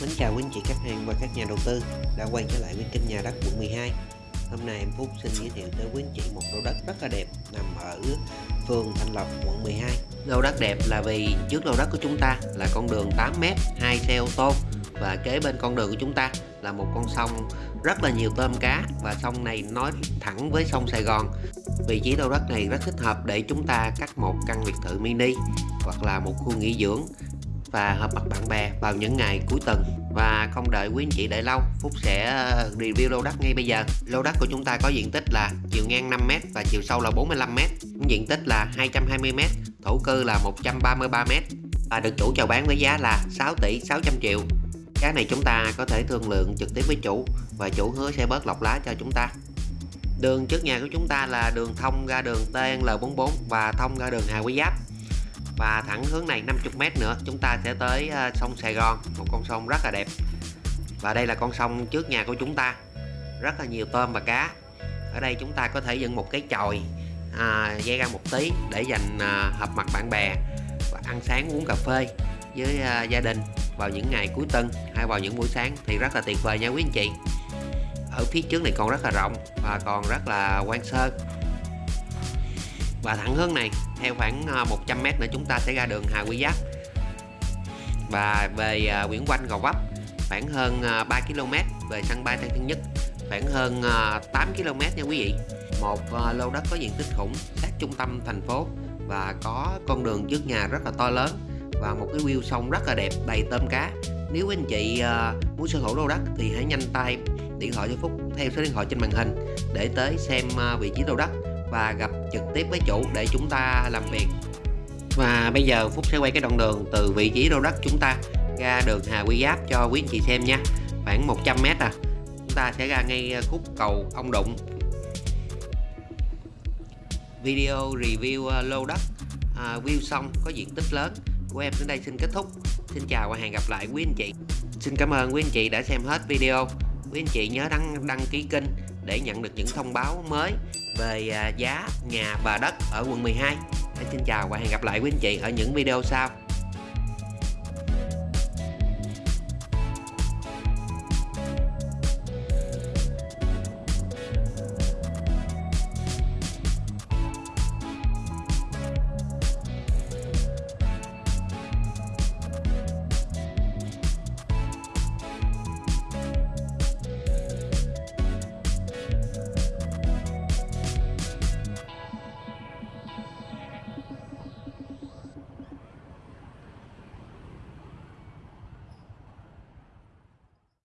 Mến chào quý anh chị khách hàng và các nhà đầu tư đã quay trở lại với kênh nhà đất quận 12 Hôm nay em Phúc xin giới thiệu tới quý anh chị một lô đất rất là đẹp nằm ở phường Thanh Lộc quận 12 Lô đất đẹp là vì trước lô đất của chúng ta là con đường 8m, hai xe ô tô và kế bên con đường của chúng ta là một con sông rất là nhiều tôm cá và sông này nói thẳng với sông Sài Gòn. Vị trí lô đất này rất thích hợp để chúng ta cắt một căn biệt thự mini hoặc là một khu nghỉ dưỡng và hợp mặt bạn bè vào những ngày cuối tuần. Và không đợi quý anh chị đợi lâu, Phúc sẽ ờ, review lô đất ngay bây giờ. Lô đất của chúng ta có diện tích là chiều ngang 5m và chiều sâu là 45m diện tích là 220m thổ cư là 133m và được chủ chào bán với giá là 6 tỷ 600 triệu. Cái này chúng ta có thể thương lượng trực tiếp với chủ và chủ hứa sẽ bớt lọc lá cho chúng ta. Đường trước nhà của chúng ta là đường thông ra đường TNL44 và thông ra đường Hà Quý Giáp và thẳng hướng này 50m nữa chúng ta sẽ tới ờ, sông Sài Gòn một con sông rất là đẹp. Và đây là con sông trước nhà của chúng ta rất là nhiều tôm và cá. Ở đây chúng ta có thể dựng một cái chòi à, dây ra một tí để dành à, hợp mặt bạn bè và ăn sáng uống cà phê với à, gia đình vào những ngày cuối tuần hay vào những buổi sáng thì rất là tuyệt vời nha quý anh chị. Ở phía trước này còn rất là rộng và còn rất là quan sơ và thẳng hướng này, theo khoảng ờ, 100m nữa chúng ta sẽ ra đường Hà Quy Giáp. Và về ờ, Nguyễn Quanh Gò Vấp, khoảng hơn ờ, 3 km về sân bay Tân Sơn Nhất, khoảng hơn 8 km nha quý vị. Một lô đất có diện tích khủng, sát trung tâm thành phố và có con đường trước nhà rất là to lớn và một cái view sông rất là đẹp, đầy tôm cá. Nếu anh chị muốn sở hữu lô đất thì hãy nhanh tay điện thoại cho Phúc, theo số điện thoại trên màn hình để tới xem vị trí lô đất và gặp trực tiếp với chủ để chúng ta làm việc. Và bây giờ Phúc sẽ quay cái đoạn đường từ vị trí lô đất chúng ta ra đường Hà Quy Giáp cho quý anh chị xem nha. Khoảng 100m à. Chúng ta sẽ ra ngay ờ, khúc cầu ông đụng. Video review ờ, lô đất à, view xong có diện tích lớn. Của em đến đây xin kết thúc. Xin chào và hẹn gặp lại quý anh chị. Xin cảm ơn quý anh chị đã xem hết video. Quý anh chị nhớ đăng đăng ký kênh để nhận được những thông báo mới về à, giá nhà và đất ở quận 12 Xin chào và hẹn gặp lại quý anh chị ở những video sau.